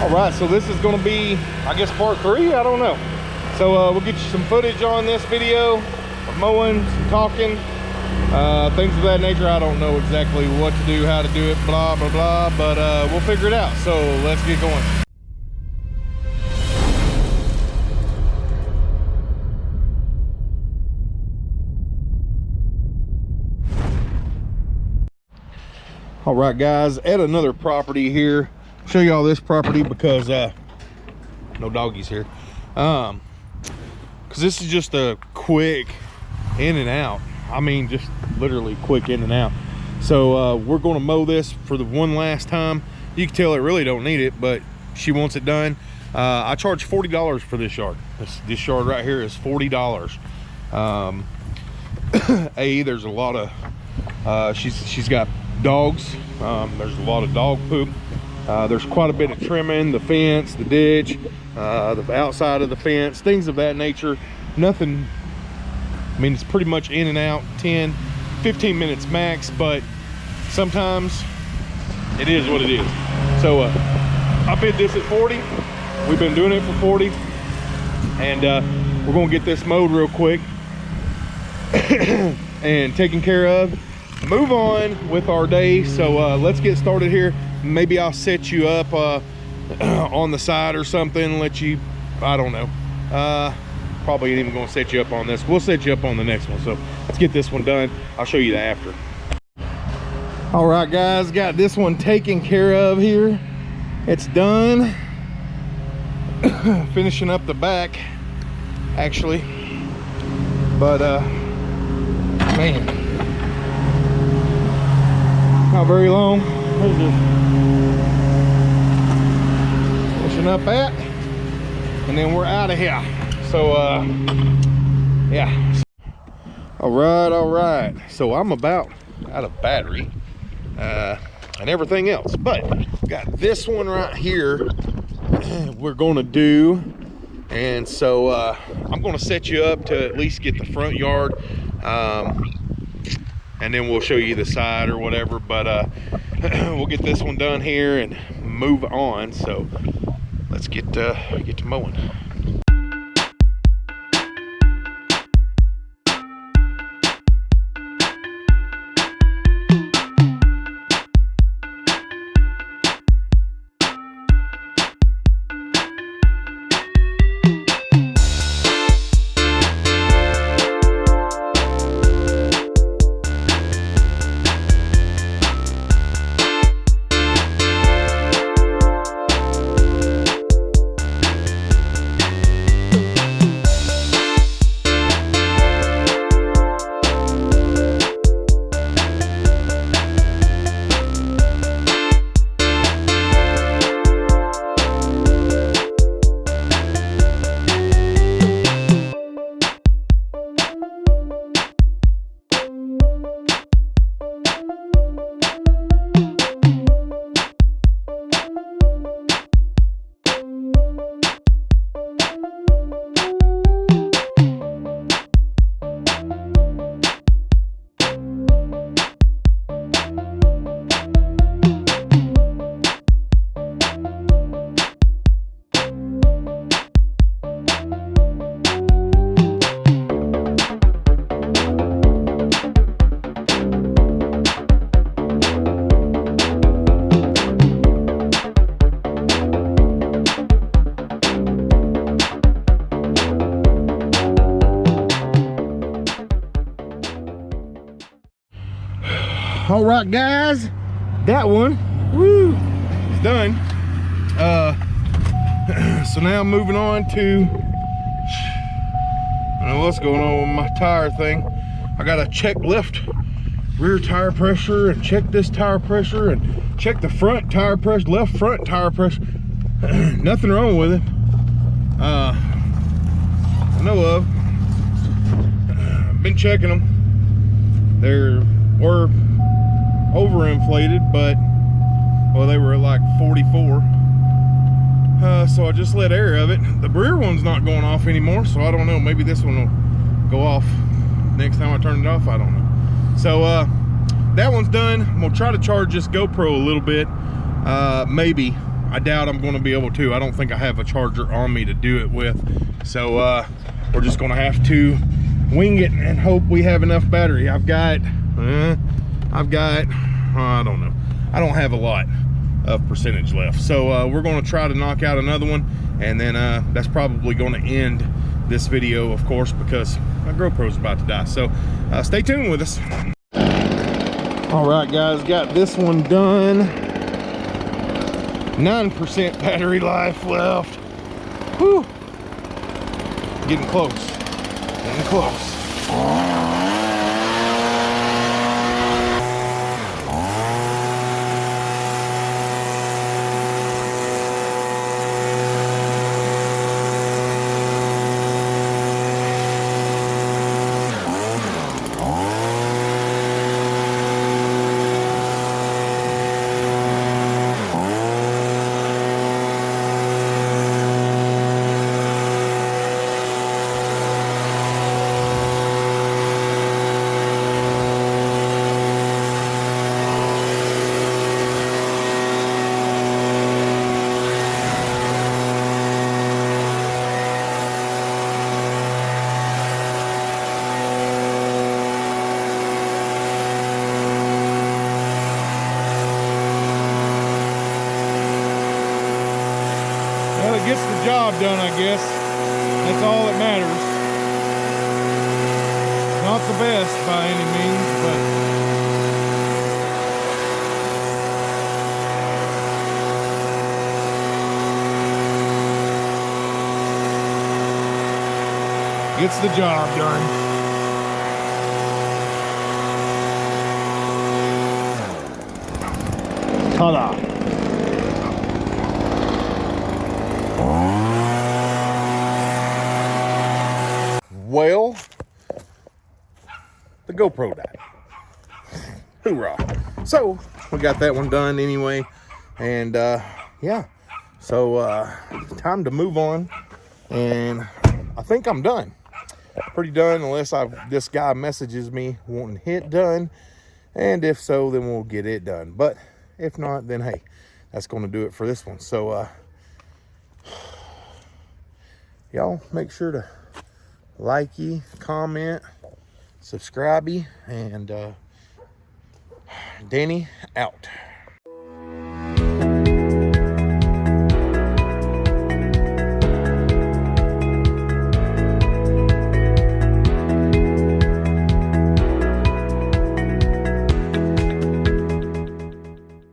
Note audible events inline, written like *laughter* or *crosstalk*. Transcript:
All right, so this is gonna be, I guess, part three, I don't know. So uh, we'll get you some footage on this video of mowing, some talking, uh, things of that nature. I don't know exactly what to do, how to do it, blah, blah, blah, but uh, we'll figure it out. So let's get going. All right, guys, at another property here. Show y'all this property because uh, no doggies here. Um, because this is just a quick in and out. I mean, just literally quick in and out. So uh, we're going to mow this for the one last time. You can tell it really don't need it, but she wants it done. Uh, I charge $40 for this yard. This, this yard right here is $40. Um, *coughs* a, there's a lot of, uh, she's, she's got dogs. Um, there's a lot of dog poop. Uh, there's quite a bit of trimming, the fence, the ditch, uh, the outside of the fence, things of that nature. Nothing, I mean, it's pretty much in and out, 10, 15 minutes max, but sometimes it is what it is. So uh, I bid this at 40. We've been doing it for 40. And uh, we're gonna get this mowed real quick *coughs* and taken care of move on with our day so uh, let's get started here maybe i'll set you up uh, *clears throat* on the side or something let you i don't know. Uh, probably even gonna set you up on this. We'll set you up on the next one so let's get this one done. I'll show you the after. All right guys got this one taken care of here. It's done. *clears throat* Finishing up the back actually. But uh man. Not very long. There's just pushing up that, and then we're out of here. So, uh, yeah. All right, all right. So I'm about out of battery uh, and everything else, but got this one right here. *clears throat* We're gonna do, and so uh, I'm gonna set you up to at least get the front yard. Um, and then we'll show you the side or whatever but uh, *clears throat* we'll get this one done here and move on. So let's get uh, get to mowing all right guys that one woo it's done. Uh *clears throat* so now I'm moving on to what's going on with my tire thing. I gotta check left rear tire pressure and check this tire pressure and check the front tire pressure left front tire pressure *clears throat* nothing wrong with it. Uh I know of. *clears throat* Been checking them there were overinflated, but well, they were like 44. Uh, so I just let air of it. The rear one's not going off anymore, so I don't know. Maybe this one will go off next time I turn it off. I don't know. So uh, that one's done. I'm gonna try to charge this GoPro a little bit, uh, maybe. I doubt I'm gonna be able to. I don't think I have a charger on me to do it with. So uh, we're just gonna have to wing it and hope we have enough battery. I've got, I've got, I don't know. I don't have a lot of percentage left. So uh, we're gonna try to knock out another one and then uh, that's probably gonna end this video, of course, because my GoPro's about to die. So uh, stay tuned with us. All right, guys, got this one done. 9% battery life left. Whew. Getting close, getting close. Well, it gets the job done, I guess. That's all that matters. Not the best by any means, but gets the job done. Ta-da! Well, the GoPro died. Hoorah. So, we got that one done anyway. And, uh, yeah. So, uh, time to move on. And I think I'm done. Pretty done, unless I this guy messages me wanting hit done. And if so, then we'll get it done. But if not, then hey, that's going to do it for this one. So, uh, y'all make sure to like ye, comment, subscribe ye, and uh, Danny out.